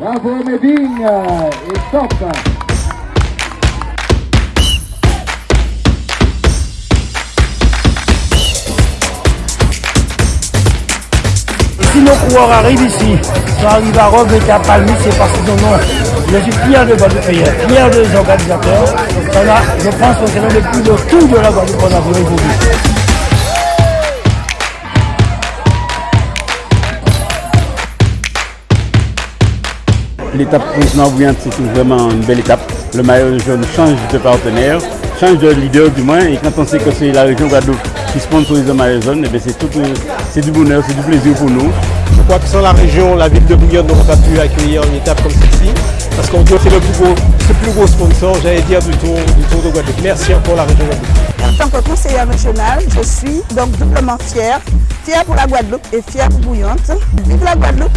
Bravo Medine et stop. Si nos coureurs arrivent ici, ça arrive à Rome et à Palmy, c'est parce qu'ils en ont. Je suis fier de Guadeloupe, fier des organisateurs. Là, je pense que c'est le plus de tout de la Guadeloupe qu'on a aujourd'hui. L'étape continent bouillante, c'est vraiment une belle étape. Le maillot jaune change de partenaire, change de leader du moins, et quand on sait que c'est la région Guadeloupe qui sponsorise le maillot jaune, eh c'est c'est du bonheur, c'est du plaisir pour nous. Je crois que sans la région, la ville de Bouillon n'aurait pas pu accueillir une étape comme celle-ci, parce qu'on que c'est le plus gros, le plus gros sponsor, j'allais dire, du tour, du tour de Guadeloupe. Merci encore la région Guadeloupe. En tant que conseillère régionale, je suis donc doublement fière, fière pour la Guadeloupe et fière pour Bouillante. Vive la Guadeloupe,